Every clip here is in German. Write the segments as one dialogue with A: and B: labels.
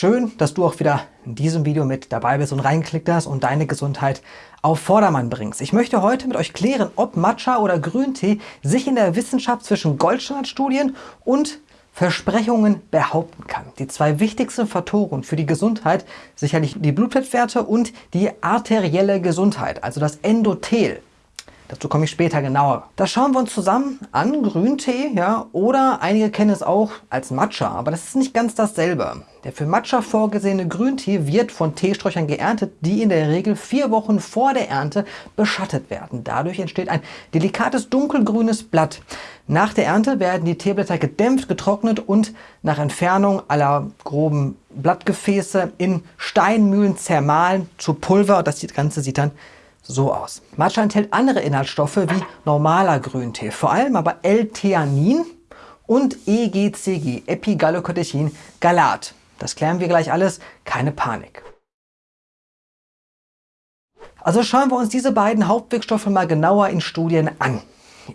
A: Schön, dass du auch wieder in diesem Video mit dabei bist und reingeklickt hast und deine Gesundheit auf Vordermann bringst. Ich möchte heute mit euch klären, ob Matcha oder Grüntee sich in der Wissenschaft zwischen Goldstandardstudien und Versprechungen behaupten kann. Die zwei wichtigsten Faktoren für die Gesundheit, sicherlich die Blutfettwerte und die arterielle Gesundheit, also das Endothel. Dazu komme ich später genauer. Das schauen wir uns zusammen an, Grüntee, ja, oder einige kennen es auch als Matcha, aber das ist nicht ganz dasselbe. Der für Matcha vorgesehene Grüntee wird von Teesträuchern geerntet, die in der Regel vier Wochen vor der Ernte beschattet werden. Dadurch entsteht ein delikates dunkelgrünes Blatt. Nach der Ernte werden die Teeblätter gedämpft, getrocknet und nach Entfernung aller groben Blattgefäße in Steinmühlen zermahlen zu Pulver. Das Ganze sieht dann so aus. Matcha enthält andere Inhaltsstoffe wie normaler Grüntee, vor allem aber L-Theanin und EGCG, Epigallocatechin Galat. Das klären wir gleich alles, keine Panik. Also schauen wir uns diese beiden Hauptwirkstoffe mal genauer in Studien an.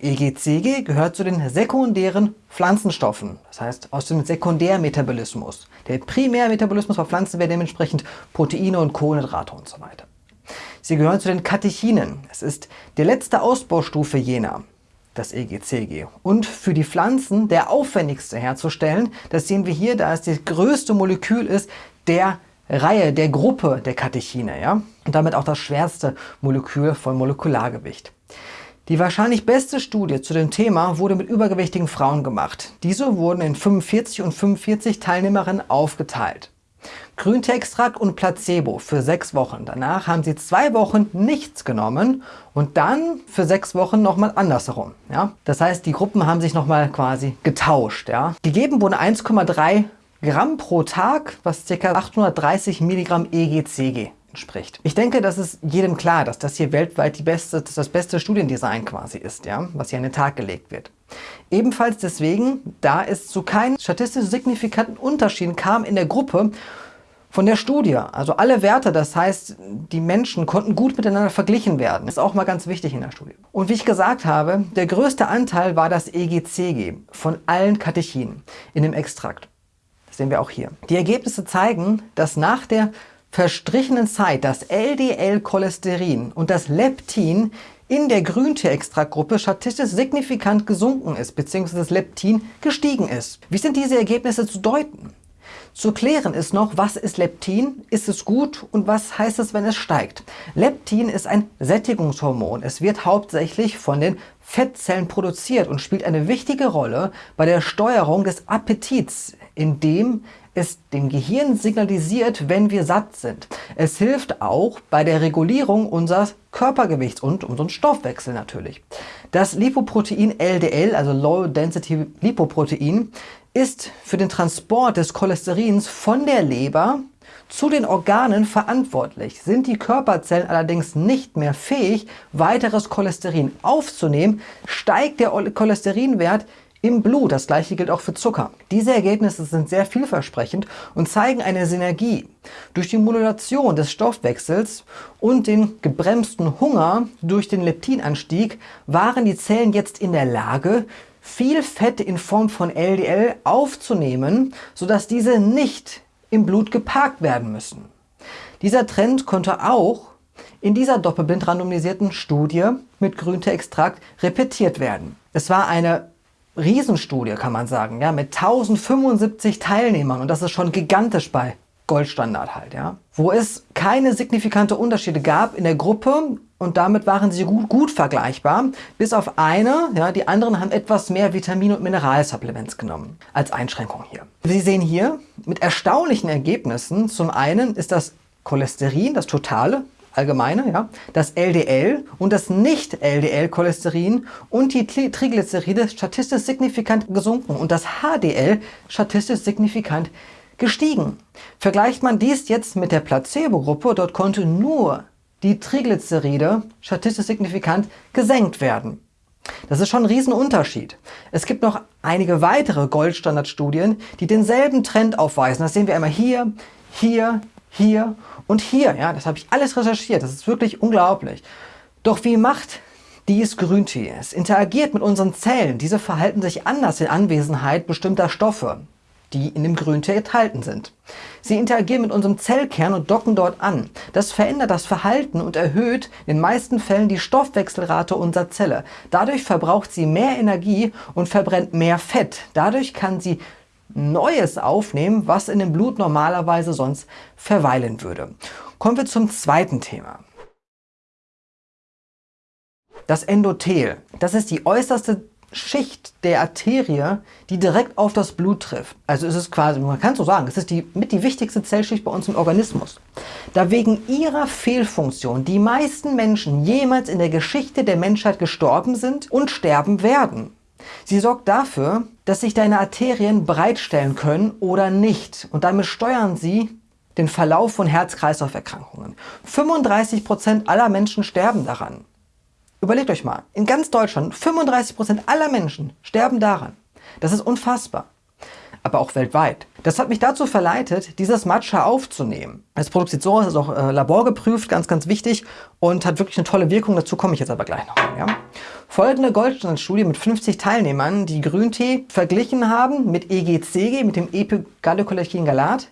A: EGCG gehört zu den sekundären Pflanzenstoffen, das heißt aus dem Sekundärmetabolismus. Der Primärmetabolismus bei Pflanzen wäre dementsprechend Proteine und Kohlenhydrate und so weiter. Sie gehören zu den Katechinen. Es ist die letzte Ausbaustufe jener, das EGCG. Und für die Pflanzen der aufwendigste herzustellen, das sehen wir hier, da es das größte Molekül ist, der Reihe, der Gruppe der Katechine. Ja? Und damit auch das schwerste Molekül von Molekulargewicht. Die wahrscheinlich beste Studie zu dem Thema wurde mit übergewichtigen Frauen gemacht. Diese wurden in 45 und 45 Teilnehmerinnen aufgeteilt. Grünteextrakt und Placebo für sechs Wochen. Danach haben sie zwei Wochen nichts genommen und dann für sechs Wochen nochmal andersherum. Ja? Das heißt, die Gruppen haben sich nochmal quasi getauscht. Ja? Gegeben wurde 1,3 Gramm pro Tag, was ca. 830 Milligramm EGCG entspricht. Ich denke, das ist jedem klar, dass das hier weltweit die beste, das, beste Studiendesign quasi ist, ja? was hier an den Tag gelegt wird. Ebenfalls deswegen, da es zu keinen statistisch signifikanten Unterschieden kam in der Gruppe von der Studie. Also alle Werte, das heißt, die Menschen konnten gut miteinander verglichen werden. Ist auch mal ganz wichtig in der Studie. Und wie ich gesagt habe, der größte Anteil war das EGCG von allen Katechinen in dem Extrakt. Das sehen wir auch hier. Die Ergebnisse zeigen, dass nach der verstrichenen Zeit das LDL-Cholesterin und das Leptin in der Grüntee-Extraktgruppe statistisch signifikant gesunken ist, beziehungsweise das Leptin gestiegen ist. Wie sind diese Ergebnisse zu deuten? Zu klären ist noch, was ist Leptin, ist es gut und was heißt es, wenn es steigt. Leptin ist ein Sättigungshormon. Es wird hauptsächlich von den Fettzellen produziert und spielt eine wichtige Rolle bei der Steuerung des Appetits, indem es dem Gehirn signalisiert, wenn wir satt sind. Es hilft auch bei der Regulierung unseres Körpergewichts und unserem Stoffwechsel natürlich. Das Lipoprotein LDL, also Low Density Lipoprotein, ist für den Transport des Cholesterins von der Leber zu den Organen verantwortlich. Sind die Körperzellen allerdings nicht mehr fähig, weiteres Cholesterin aufzunehmen, steigt der Cholesterinwert im Blut. Das gleiche gilt auch für Zucker. Diese Ergebnisse sind sehr vielversprechend und zeigen eine Synergie. Durch die Modulation des Stoffwechsels und den gebremsten Hunger durch den Leptinanstieg waren die Zellen jetzt in der Lage, viel Fett in Form von LDL aufzunehmen, sodass diese nicht im Blut geparkt werden müssen. Dieser Trend konnte auch in dieser doppelblind randomisierten Studie mit Grünteextrakt repetiert werden. Es war eine Riesenstudie, kann man sagen, ja, mit 1075 Teilnehmern und das ist schon gigantisch bei Goldstandard halt, ja. Wo es keine signifikante Unterschiede gab in der Gruppe und damit waren sie gut, gut vergleichbar, bis auf eine, ja, die anderen haben etwas mehr Vitamin- und Mineralsupplements genommen, als Einschränkung hier. Sie sehen hier mit erstaunlichen Ergebnissen, zum einen ist das Cholesterin, das totale, allgemeine, ja, das LDL und das Nicht-LDL-Cholesterin und die Triglyceride statistisch signifikant gesunken und das HDL statistisch signifikant gestiegen. Vergleicht man dies jetzt mit der Placebo-Gruppe, dort konnte nur die Triglyceride statistisch signifikant gesenkt werden. Das ist schon ein Riesenunterschied. Es gibt noch einige weitere Goldstandardstudien, die denselben Trend aufweisen. Das sehen wir einmal hier, hier, hier und hier. Ja, das habe ich alles recherchiert. Das ist wirklich unglaublich. Doch wie macht dies Grüntee? Es interagiert mit unseren Zellen. Diese verhalten sich anders in Anwesenheit bestimmter Stoffe. die in dem Grüntee enthalten sind. Sie interagieren mit unserem Zellkern und docken dort an. Das verändert das Verhalten und erhöht in den meisten Fällen die Stoffwechselrate unserer Zelle. Dadurch verbraucht sie mehr Energie und verbrennt mehr Fett. Dadurch kann sie Neues aufnehmen, was in dem Blut normalerweise sonst verweilen würde. Kommen wir zum zweiten Thema. Das Endothel, das ist die äußerste Schicht der Arterie, die direkt auf das Blut trifft. Also ist es quasi, man kann so sagen, es ist die, mit die wichtigste Zellschicht bei uns im Organismus. Da wegen ihrer Fehlfunktion die meisten Menschen jemals in der Geschichte der Menschheit gestorben sind und sterben werden. Sie sorgt dafür, dass sich deine Arterien bereitstellen können oder nicht und damit steuern sie den Verlauf von Herz-Kreislauf-Erkrankungen. 35% aller Menschen sterben daran. Überlegt euch mal, in ganz Deutschland 35% aller Menschen sterben daran. Das ist unfassbar. Aber auch weltweit. Das hat mich dazu verleitet, dieses Matcha aufzunehmen. Es produziert so, es ist auch äh, laborgeprüft, ganz, ganz wichtig und hat wirklich eine tolle Wirkung. Dazu komme ich jetzt aber gleich noch. Ja? Folgende Goldstandardstudie mit 50 Teilnehmern, die Grüntee verglichen haben mit EGCG, mit dem Epigallocatechin-Galat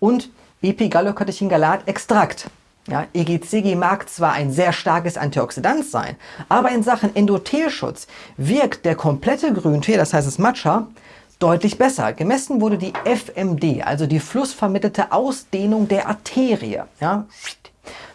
A: und Epigallocatechin-Galat-Extrakt. Ja, EGCG mag zwar ein sehr starkes Antioxidant sein, aber in Sachen Endothelschutz wirkt der komplette Grüntee, das heißt das Matcha, deutlich besser. Gemessen wurde die FMD, also die flussvermittelte Ausdehnung der Arterie. Ja.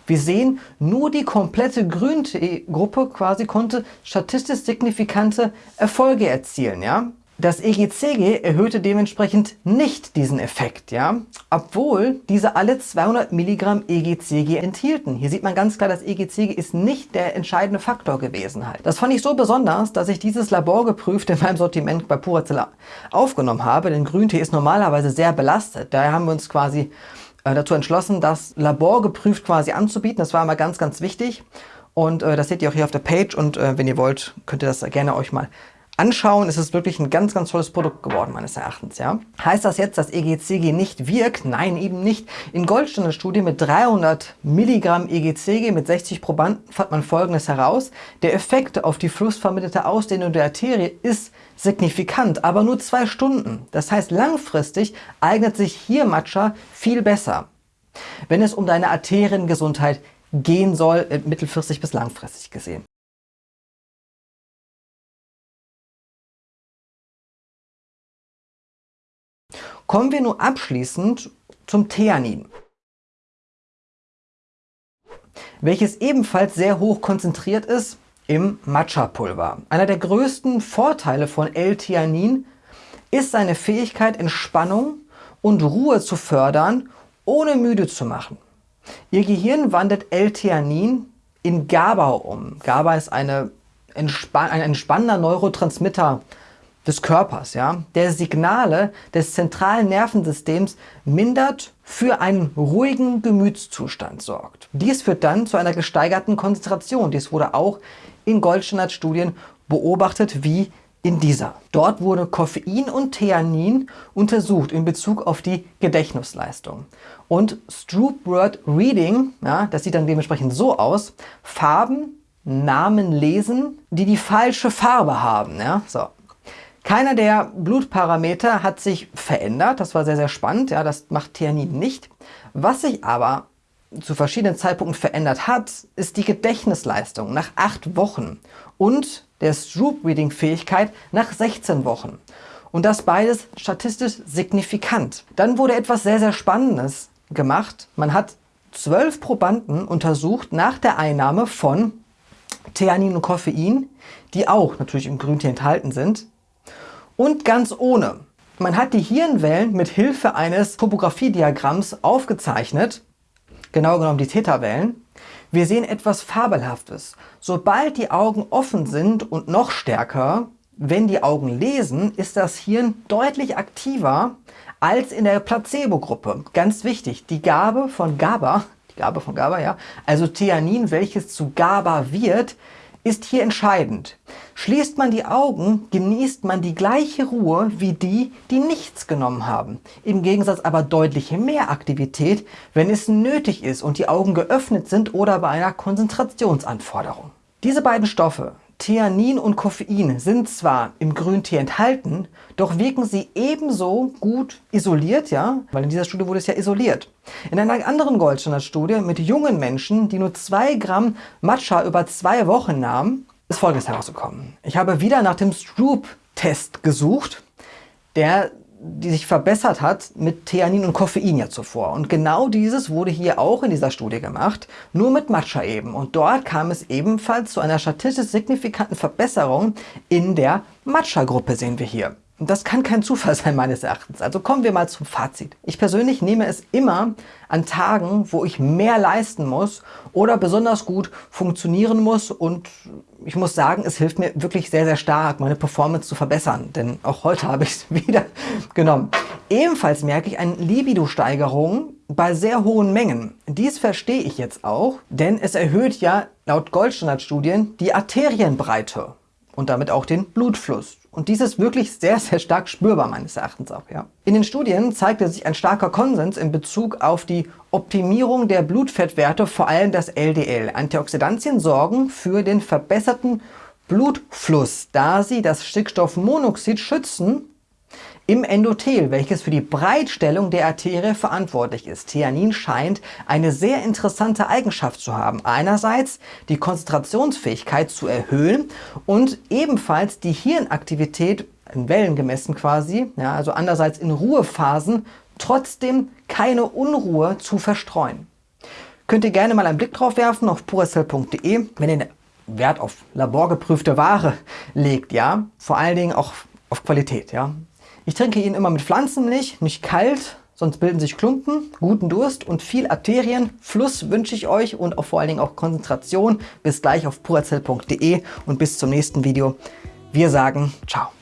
A: Wir sehen, nur die komplette Grüntee-Gruppe quasi konnte statistisch signifikante Erfolge erzielen. Ja. Das EGCG erhöhte dementsprechend nicht diesen Effekt, ja, obwohl diese alle 200 Milligramm EGCG enthielten. Hier sieht man ganz klar, das EGCG ist nicht der entscheidende Faktor gewesen halt. Das fand ich so besonders, dass ich dieses laborgeprüft in meinem Sortiment bei Purazilla aufgenommen habe, denn Grüntee ist normalerweise sehr belastet. Daher haben wir uns quasi äh, dazu entschlossen, das laborgeprüft quasi anzubieten. Das war immer ganz, ganz wichtig. Und äh, das seht ihr auch hier auf der Page und äh, wenn ihr wollt, könnt ihr das gerne euch mal anschauen, ist es wirklich ein ganz, ganz tolles Produkt geworden, meines Erachtens. Ja? Heißt das jetzt, dass EGCG nicht wirkt? Nein, eben nicht. In Goldstandard-Studie mit 300 Milligramm EGCG mit 60 Probanden fand man Folgendes heraus. Der Effekt auf die flussvermittelte Ausdehnung der Arterie ist signifikant, aber nur zwei Stunden. Das heißt, langfristig eignet sich hier Matcha viel besser, wenn es um deine Arteriengesundheit gehen soll, äh, mittelfristig bis langfristig gesehen. Kommen wir nun abschließend zum Theanin, welches ebenfalls sehr hoch konzentriert ist im Matcha-Pulver. Einer der größten Vorteile von L-Theanin ist seine Fähigkeit, Entspannung und Ruhe zu fördern, ohne müde zu machen. Ihr Gehirn wandelt L-Theanin in GABA um. GABA ist eine entspann ein entspannender Neurotransmitter, des Körpers, ja, der Signale des zentralen Nervensystems mindert, für einen ruhigen Gemütszustand sorgt. Dies führt dann zu einer gesteigerten Konzentration. Dies wurde auch in Goldstandard-Studien beobachtet, wie in dieser. Dort wurde Koffein und Theanin untersucht in Bezug auf die Gedächtnisleistung. Und Stroop Word Reading, ja, das sieht dann dementsprechend so aus, Farben, Namen lesen, die die falsche Farbe haben. Ja, so. Keiner der Blutparameter hat sich verändert. Das war sehr, sehr spannend. Ja, das macht Theanin nicht. Was sich aber zu verschiedenen Zeitpunkten verändert hat, ist die Gedächtnisleistung nach acht Wochen und der Stroop-Reading-Fähigkeit nach 16 Wochen. Und das beides statistisch signifikant. Dann wurde etwas sehr, sehr Spannendes gemacht. Man hat zwölf Probanden untersucht nach der Einnahme von Theanin und Koffein, die auch natürlich im Grüntee enthalten sind, und ganz ohne. Man hat die Hirnwellen mit Hilfe eines Topografiediagramms aufgezeichnet, genau genommen die Theta-Wellen. Wir sehen etwas Fabelhaftes. Sobald die Augen offen sind und noch stärker, wenn die Augen lesen, ist das Hirn deutlich aktiver als in der Placebo-Gruppe. Ganz wichtig, die Gabe von GABA, die Gabe von GABA, ja, also Theanin, welches zu GABA wird, ist hier entscheidend. Schließt man die Augen, genießt man die gleiche Ruhe wie die, die nichts genommen haben. Im Gegensatz aber deutlich mehr Aktivität, wenn es nötig ist und die Augen geöffnet sind oder bei einer Konzentrationsanforderung. Diese beiden Stoffe, Theanin und Koffein sind zwar im Grüntee enthalten, doch wirken sie ebenso gut isoliert, ja, weil in dieser Studie wurde es ja isoliert. In einer anderen Goldstandard-Studie mit jungen Menschen, die nur 2 Gramm Matcha über zwei Wochen nahmen, ist Folgendes herausgekommen. Ich habe wieder nach dem Stroop-Test gesucht, der die sich verbessert hat mit Theanin und Koffein ja zuvor. Und genau dieses wurde hier auch in dieser Studie gemacht, nur mit Matcha eben. Und dort kam es ebenfalls zu einer statistisch signifikanten Verbesserung in der Matcha-Gruppe, sehen wir hier. Das kann kein Zufall sein meines Erachtens. Also kommen wir mal zum Fazit. Ich persönlich nehme es immer an Tagen, wo ich mehr leisten muss oder besonders gut funktionieren muss und ich muss sagen, es hilft mir wirklich sehr, sehr stark, meine Performance zu verbessern, denn auch heute habe ich es wieder genommen. Ebenfalls merke ich eine Libido-Steigerung bei sehr hohen Mengen. Dies verstehe ich jetzt auch, denn es erhöht ja laut Goldstandard-Studien die Arterienbreite und damit auch den Blutfluss. Und dies ist wirklich sehr, sehr stark spürbar meines Erachtens auch. Ja. In den Studien zeigte sich ein starker Konsens in Bezug auf die Optimierung der Blutfettwerte, vor allem das LDL. Antioxidantien sorgen für den verbesserten Blutfluss, da sie das Stickstoffmonoxid schützen im Endothel, welches für die Breitstellung der Arterie verantwortlich ist. Theanin scheint eine sehr interessante Eigenschaft zu haben. Einerseits die Konzentrationsfähigkeit zu erhöhen und ebenfalls die Hirnaktivität in Wellen gemessen quasi, ja, also andererseits in Ruhephasen, trotzdem keine Unruhe zu verstreuen. Könnt ihr gerne mal einen Blick drauf werfen auf puracell.de, wenn ihr Wert auf laborgeprüfte Ware legt, ja, vor allen Dingen auch auf Qualität, ja. Ich trinke ihn immer mit Pflanzenmilch, nicht kalt, sonst bilden sich Klumpen, guten Durst und viel Arterien. Fluss wünsche ich euch und auch vor allen Dingen auch Konzentration. Bis gleich auf purazell.de und bis zum nächsten Video. Wir sagen Ciao.